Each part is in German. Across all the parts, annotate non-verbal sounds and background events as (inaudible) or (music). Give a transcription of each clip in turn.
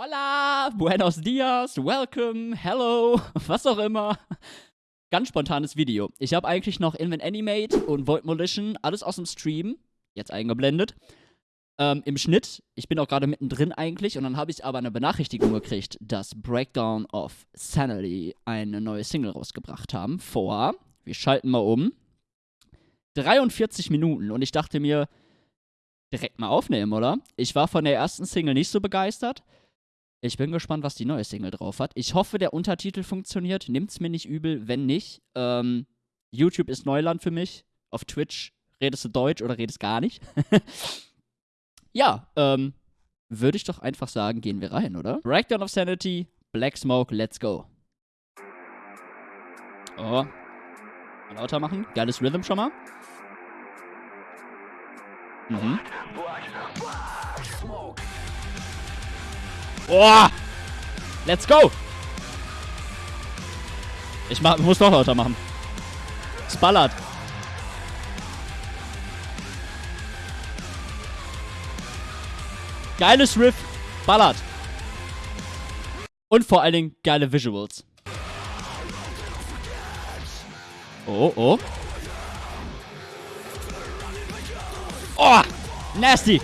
Hola, buenos dias, welcome, hello, (laughs) was auch immer. Ganz spontanes Video. Ich habe eigentlich noch Invent Animate und Void Molition, alles aus dem Stream, jetzt eingeblendet. Ähm, Im Schnitt, ich bin auch gerade mittendrin eigentlich, und dann habe ich aber eine Benachrichtigung gekriegt, dass Breakdown of Sanity eine neue Single rausgebracht haben. Vor, wir schalten mal um, 43 Minuten. Und ich dachte mir, direkt mal aufnehmen, oder? Ich war von der ersten Single nicht so begeistert. Ich bin gespannt, was die neue Single drauf hat. Ich hoffe, der Untertitel funktioniert. Nimmt's mir nicht übel, wenn nicht. Ähm, YouTube ist Neuland für mich. Auf Twitch redest du Deutsch oder redest gar nicht. (laughs) ja, ähm, würde ich doch einfach sagen, gehen wir rein, oder? Breakdown of Sanity, Black Smoke, let's go. Oh. Lauter machen. Geiles Rhythm schon mal. Mhm. Boah! Let's go! Ich mach, muss noch lauter machen. Es ballert. Geiles Riff, ballert. Und vor allen Dingen geile Visuals. Oh, oh. Oh, nasty.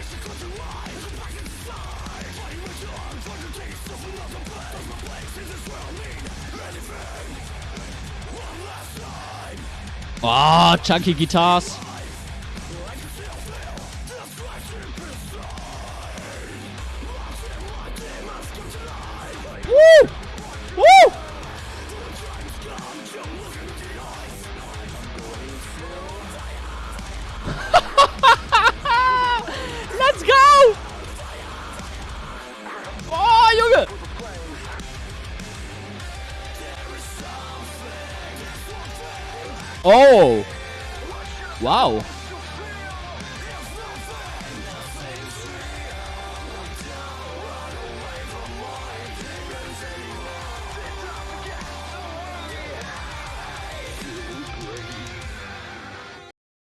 Oh, chunky guitars. Oh! Wow!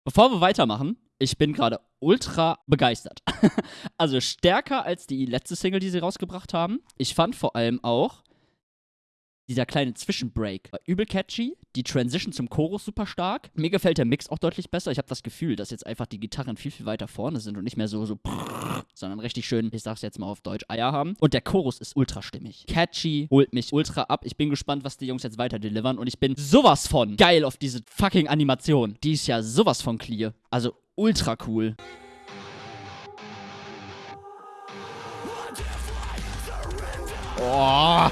Bevor wir weitermachen, ich bin gerade ultra begeistert. (laughs) also stärker als die letzte Single, die sie rausgebracht haben. Ich fand vor allem auch dieser kleine Zwischenbreak war übel catchy. Die Transition zum Chorus super stark. Mir gefällt der Mix auch deutlich besser. Ich habe das Gefühl, dass jetzt einfach die Gitarren viel, viel weiter vorne sind und nicht mehr so, so, sondern richtig schön, ich sag's jetzt mal auf Deutsch, Eier haben. Und der Chorus ist ultra stimmig. Catchy, holt mich ultra ab. Ich bin gespannt, was die Jungs jetzt weiter delivern. Und ich bin sowas von geil auf diese fucking Animation. Die ist ja sowas von clear. Also ultra cool. Oh.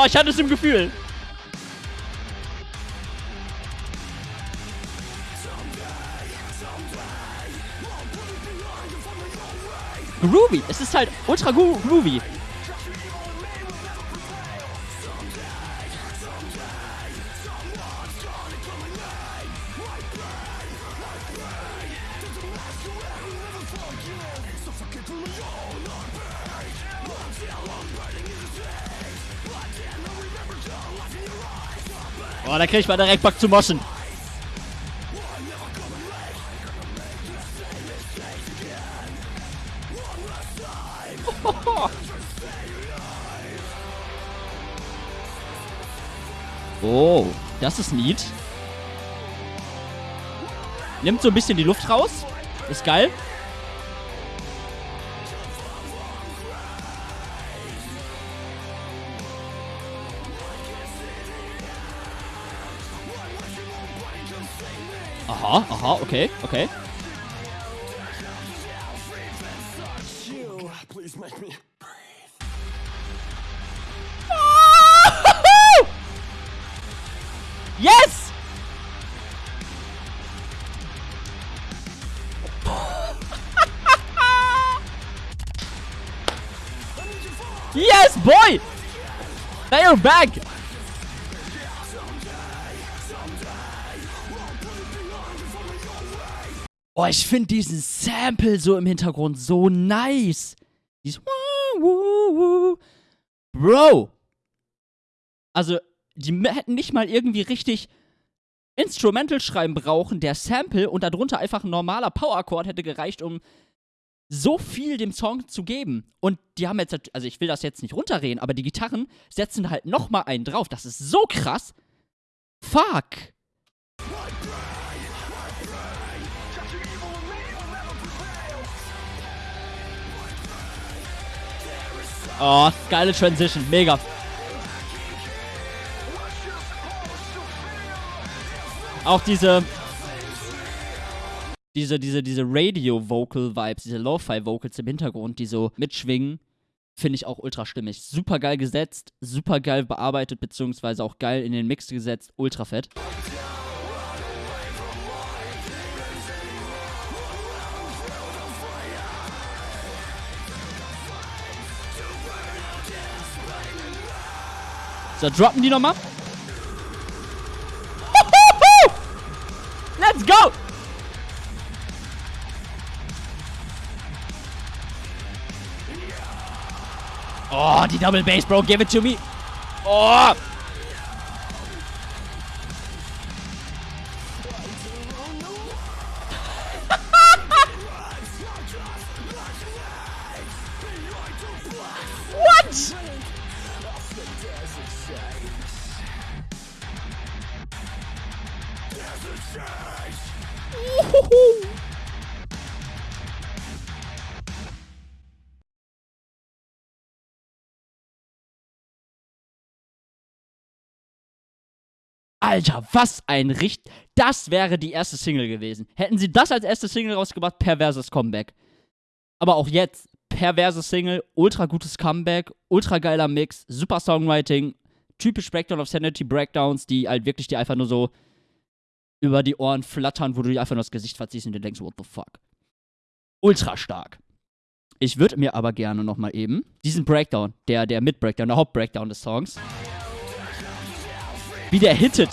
Oh, ich hatte es im Gefühl. Groovy. Es ist halt ultra gro groovy. Oh, da krieg ich mal direkt Bock zu moschen. (laughs) Oh, das ist neat. Nimmt so ein bisschen die Luft raus. Ist geil. Aha, aha, okay, okay. (laughs) Yes! (laughs) yes, boy! Now you're back! Oh, ich finde diesen Sample so im Hintergrund so nice. Dieses Bro! Also, die hätten nicht mal irgendwie richtig Instrumental schreiben brauchen, der Sample und darunter einfach ein normaler Power-Akkord hätte gereicht, um so viel dem Song zu geben. Und die haben jetzt, also ich will das jetzt nicht runterreden, aber die Gitarren setzen halt nochmal einen drauf. Das ist so krass. Fuck. Oh, geile Transition, mega. Auch diese diese, diese, diese Radio-Vocal-Vibes, diese Lo-Fi-Vocals im Hintergrund, die so mitschwingen, finde ich auch ultra stimmig. Super geil gesetzt, super geil bearbeitet, beziehungsweise auch geil in den Mix gesetzt, ultra fett. So, droppen die nochmal. (laughs) Let's go! Oh, die Double Bass, Bro. Give it to me. Oh! Alter, was ein Richt. Das wäre die erste Single gewesen. Hätten sie das als erste Single rausgebracht, perverses Comeback. Aber auch jetzt, perverse Single, ultra gutes Comeback, ultra geiler Mix, super Songwriting, typisch Breakdown of Sanity Breakdowns, die halt wirklich dir einfach nur so über die Ohren flattern, wo du dir einfach nur das Gesicht verziehst und dir denkst, what the fuck. Ultra stark. Ich würde mir aber gerne nochmal eben diesen Breakdown, der, der Mid-Breakdown, der Hauptbreakdown des Songs, wie der hittet.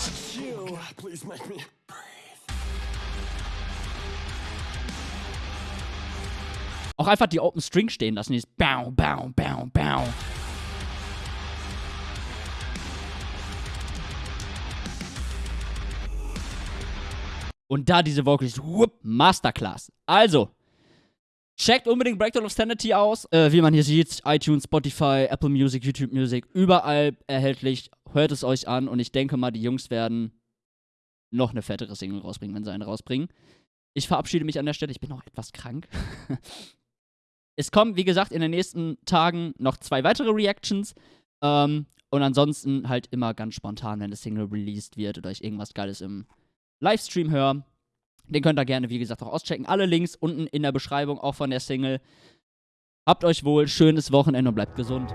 Auch einfach die Open String stehen lassen. Dieses Bau, Bau, Bau, Bau. Und da diese Vocals, whoop, Masterclass. Also, checkt unbedingt Breakdown of Sanity aus. Äh, wie man hier sieht, iTunes, Spotify, Apple Music, YouTube Music, überall erhältlich. Hört es euch an und ich denke mal, die Jungs werden noch eine fettere Single rausbringen, wenn sie eine rausbringen. Ich verabschiede mich an der Stelle, ich bin noch etwas krank. (laughs) es kommen, wie gesagt, in den nächsten Tagen noch zwei weitere Reactions. Ähm, und ansonsten halt immer ganz spontan, wenn das Single released wird oder ich irgendwas Geiles im Livestream höre. Den könnt ihr gerne, wie gesagt, auch auschecken. Alle Links unten in der Beschreibung, auch von der Single. Habt euch wohl, schönes Wochenende und bleibt gesund.